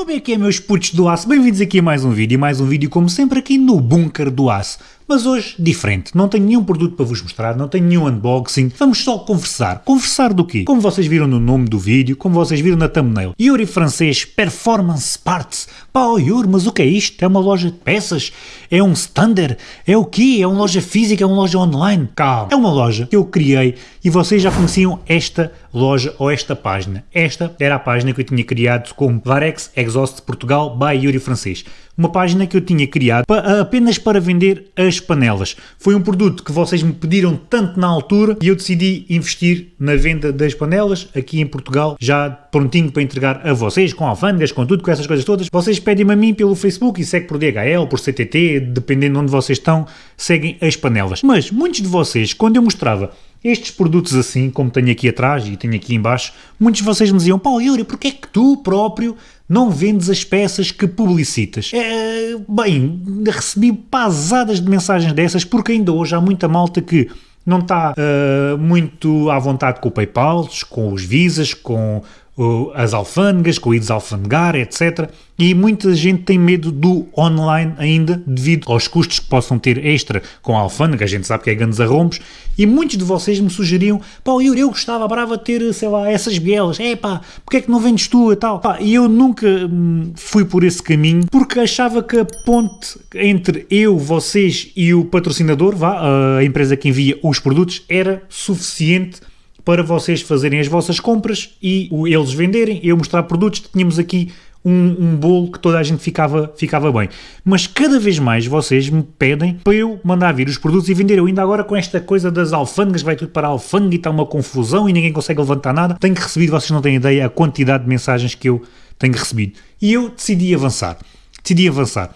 Como é que é meus putos do aço? Bem-vindos aqui a mais um vídeo, mais um vídeo como sempre aqui no Bunker do Aço. Mas hoje, diferente, não tenho nenhum produto para vos mostrar, não tenho nenhum unboxing, vamos só conversar. Conversar do quê? Como vocês viram no nome do vídeo, como vocês viram na thumbnail. Yuri francês Performance Parts. Pá, oh Yuri, mas o que é isto? É uma loja de peças? É um stander? É o quê? É uma loja física? É uma loja online? Calma. É uma loja que eu criei e vocês já conheciam esta loja ou esta página. Esta era a página que eu tinha criado como Varex Exhaust Portugal by Yuri Francês uma página que eu tinha criado apenas para vender as panelas. Foi um produto que vocês me pediram tanto na altura e eu decidi investir na venda das panelas aqui em Portugal, já prontinho para entregar a vocês, com alfândegas, com tudo, com essas coisas todas. Vocês pedem-me a mim pelo Facebook e segue por DHL, por CTT, dependendo de onde vocês estão, seguem as panelas. Mas muitos de vocês, quando eu mostrava estes produtos assim, como tenho aqui atrás e tenho aqui embaixo, muitos de vocês me diziam, Paulo Yuri, porquê é que tu próprio não vendes as peças que publicitas. É, bem, recebi pasadas de mensagens dessas porque ainda hoje há muita malta que não está uh, muito à vontade com o PayPal, com os Visas, com as alfândegas, com o IDES alfandegar, etc. E muita gente tem medo do online ainda, devido aos custos que possam ter extra com a alfândega, a gente sabe que é grandes arrombos, e muitos de vocês me sugeriam, pá, eu, eu gostava, brava de ter, sei lá, essas bielas, é pá, porque é que não vendes tu e tal? Pá, e eu nunca hum, fui por esse caminho, porque achava que a ponte entre eu, vocês e o patrocinador, vá, a empresa que envia os produtos, era suficiente para vocês fazerem as vossas compras e eles venderem, eu mostrar produtos, tínhamos aqui um, um, bolo que toda a gente ficava, ficava bem. Mas cada vez mais vocês me pedem para eu mandar vir os produtos e vender. Eu ainda agora com esta coisa das alfândegas, vai tudo para a alfândega e está uma confusão e ninguém consegue levantar nada. Tenho recebido, vocês não têm ideia, a quantidade de mensagens que eu tenho recebido. E eu decidi avançar. Decidi avançar.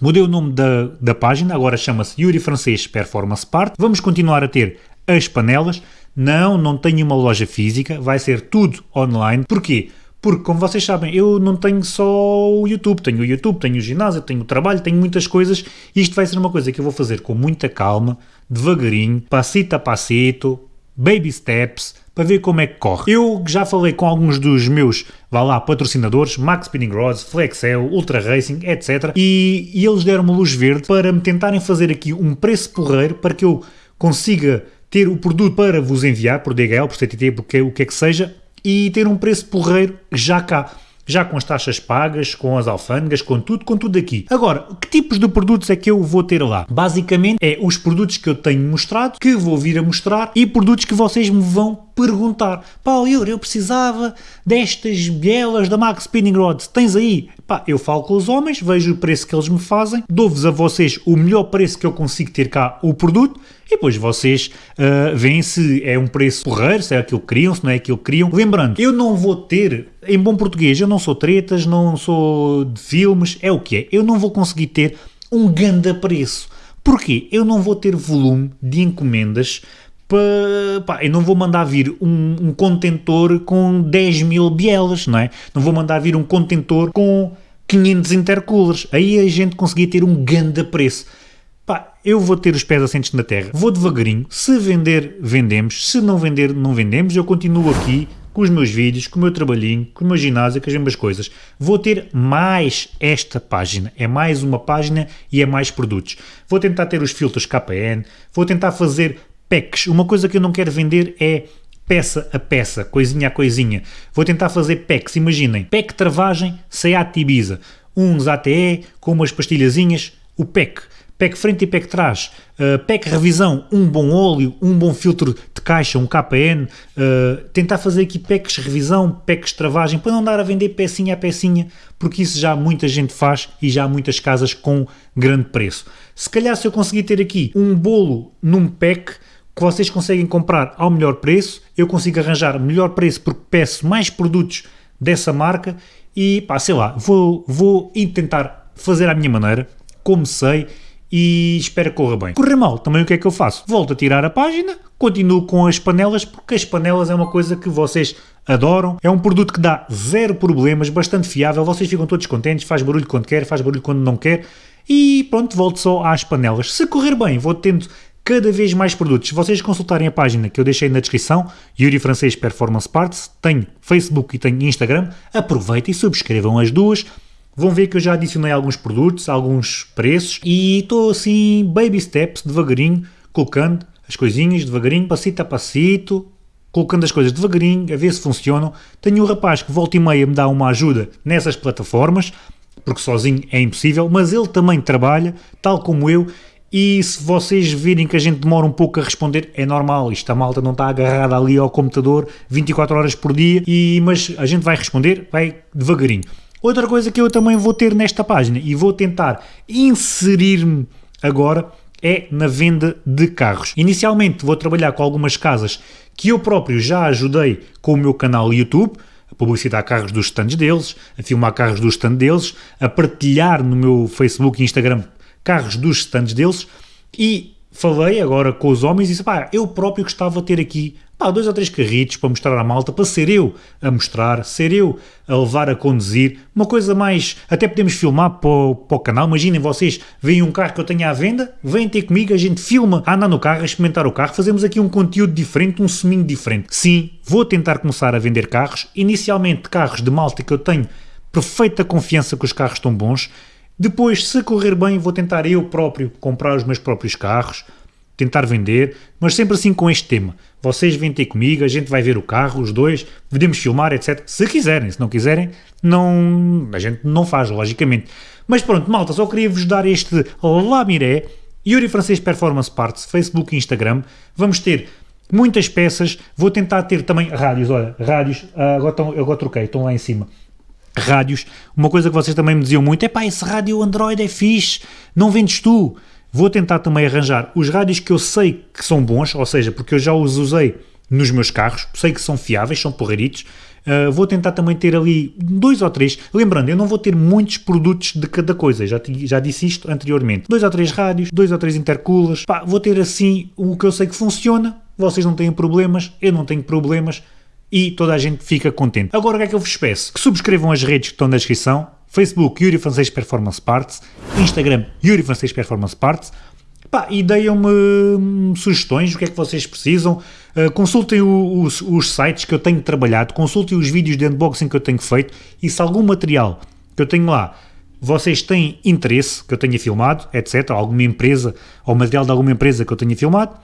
Mudei o nome da, da página, agora chama-se Yuri Francês Performance Part. Vamos continuar a ter as panelas, não, não tenho uma loja física, vai ser tudo online. Porquê? Porque, como vocês sabem, eu não tenho só o YouTube, tenho o YouTube, tenho o ginásio, tenho o trabalho, tenho muitas coisas. Isto vai ser uma coisa que eu vou fazer com muita calma, devagarinho, passito a passito, baby steps, para ver como é que corre. Eu já falei com alguns dos meus, vá lá, patrocinadores, Max Spinning Rods, Flexel, Ultra Racing, etc. E, e eles deram-me luz verde para me tentarem fazer aqui um preço porreiro para que eu consiga ter o produto para vos enviar por DHL, por CTT, porque o que é que seja, e ter um preço porreiro já cá já com as taxas pagas, com as alfândegas, com tudo, com tudo aqui. Agora, que tipos de produtos é que eu vou ter lá? Basicamente é os produtos que eu tenho mostrado, que vou vir a mostrar e produtos que vocês me vão perguntar. Paulo, eu, eu precisava destas bielas da Max Spinning Rods, tens aí? Pá, eu falo com os homens, vejo o preço que eles me fazem, dou-vos a vocês o melhor preço que eu consigo ter cá o produto e depois vocês uh, veem se é um preço porreiro, se é aquilo que queriam, se não é aquilo que queriam. Lembrando, eu não vou ter, em bom português, eu não sou tretas, não sou de filmes, é o que é. Eu não vou conseguir ter um ganda preço. Porquê? Eu não vou ter volume de encomendas para, eu não vou mandar vir um, um, contentor com 10 mil bielas, não é? Não vou mandar vir um contentor com 500 intercoolers. Aí a gente conseguia ter um ganda preço pá, eu vou ter os pés assentes na terra, vou devagarinho, se vender, vendemos, se não vender, não vendemos, eu continuo aqui com os meus vídeos, com o meu trabalhinho, com o meu ginásio, com as mesmas coisas. Vou ter mais esta página, é mais uma página e é mais produtos. Vou tentar ter os filtros KPN, vou tentar fazer packs. Uma coisa que eu não quero vender é peça a peça, coisinha a coisinha. Vou tentar fazer packs, imaginem, pack travagem Seat Ibiza, uns ATE com umas pastilhazinhas, o pack PEC frente e PEC trás, uh, revisão, um bom óleo, um bom filtro de caixa, um KPN, uh, eh, tentar fazer aqui PECs revisão, PECs travagem, para não dar a vender pecinha a pecinha, porque isso já muita gente faz e já há muitas casas com grande preço. Se calhar se eu conseguir ter aqui um bolo num PEC, que vocês conseguem comprar ao melhor preço, eu consigo arranjar melhor preço porque peço mais produtos dessa marca e pá, sei lá, vou, vou tentar fazer à minha maneira, como sei, e espero que corra bem. Correr mal, também o que é que eu faço? Volto a tirar a página, continuo com as panelas, porque as panelas é uma coisa que vocês adoram. É um produto que dá zero problemas, bastante fiável, vocês ficam todos contentes, faz barulho quando quer, faz barulho quando não quer. E pronto, volto só às panelas. Se correr bem, vou tendo cada vez mais produtos. Se vocês consultarem a página que eu deixei na descrição, Yuri Francês Performance Parts, tem Facebook e tem Instagram, aproveitem e subscrevam as duas. Vão ver que eu já adicionei alguns produtos, alguns preços e estou assim, baby steps, devagarinho, colocando as coisinhas devagarinho, passito a passito, colocando as coisas devagarinho, a ver se funcionam. Tenho um rapaz que volta e meia me dá uma ajuda nessas plataformas, porque sozinho é impossível, mas ele também trabalha, tal como eu, e se vocês virem que a gente demora um pouco a responder, é normal, isto a malta não está agarrada ali ao computador 24 horas por dia, e, mas a gente vai responder, vai devagarinho. Outra coisa que eu também vou ter nesta página e vou tentar inserir-me agora é na venda de carros. Inicialmente vou trabalhar com algumas casas que eu próprio já ajudei com o meu canal YouTube, a publicitar carros dos stands deles, a filmar carros dos stands deles, a partilhar no meu Facebook e Instagram carros dos stands deles e falei agora com os homens e disse, pá, eu próprio gostava de ter aqui pá, dois ou três carritos para mostrar à malta, para ser eu a mostrar, ser eu a levar a conduzir, uma coisa mais, até podemos filmar para o, para o canal, imaginem vocês, veem um carro que eu tenho à venda, vêm ter comigo, a gente filma a andar no carro, a experimentar o carro, fazemos aqui um conteúdo diferente, um seminho diferente. Sim, vou tentar começar a vender carros, inicialmente carros de malta que eu tenho perfeita confiança que os carros estão bons, depois, se correr bem, vou tentar eu próprio comprar os meus próprios carros, tentar vender, mas sempre assim com este tema. Vocês vêm ter comigo, a gente vai ver o carro, os dois, podemos filmar, etc. Se quiserem, se não quiserem, não, a gente não faz, logicamente. Mas pronto, malta, só queria vos dar este lamiré, Yuri Francês Performance Parts, Facebook e Instagram. Vamos ter muitas peças, vou tentar ter também rádios, olha, rádios, ah, agora, estão, agora troquei, estão lá em cima. Rádios, uma coisa que vocês também me diziam muito é pá, esse rádio Android é fixe, não vendes tu. Vou tentar também arranjar os rádios que eu sei que são bons, ou seja, porque eu já os usei nos meus carros, sei que são fiáveis, são porreiritos. Uh, vou tentar também ter ali dois ou três. Lembrando, eu não vou ter muitos produtos de cada coisa, já, já disse isto anteriormente. Dois ou três rádios, dois ou três intercoolers. Pá, vou ter assim o que eu sei que funciona. Vocês não têm problemas, eu não tenho problemas e toda a gente fica contente. Agora o que é que eu vos peço? Que subscrevam as redes que estão na descrição, Facebook Yuri Francês Performance Parts, Instagram Yuri Francês Performance Parts, Pá, e deem-me hum, sugestões, o que é que vocês precisam, uh, consultem o, os, os, sites que eu tenho trabalhado, consultem os vídeos de unboxing que eu tenho feito e se algum material que eu tenho lá vocês têm interesse que eu tenha filmado, etc., alguma empresa ou material de alguma empresa que eu tenha filmado,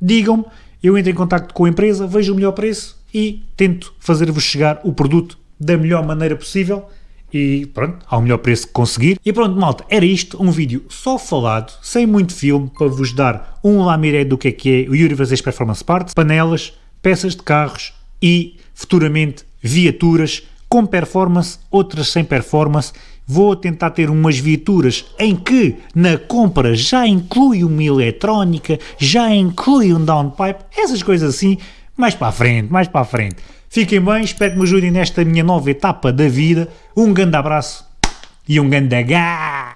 digam-me, eu entro em contato com a empresa, vejo o melhor preço e tento fazer-vos chegar o produto da melhor maneira possível e pronto, ao melhor preço que conseguir. E pronto, malta, era isto, um vídeo só falado, sem muito filme, para vos dar um lamiré do que é que é o Vazes Performance Parts, panelas, peças de carros e futuramente viaturas com performance, outras sem performance. Vou tentar ter umas viaturas em que na compra já inclui uma eletrónica, já inclui um downpipe, essas coisas assim, mais para a frente, mais para a frente. Fiquem bem, espero que me ajudem nesta minha nova etapa da vida. Um grande abraço e um grande gás!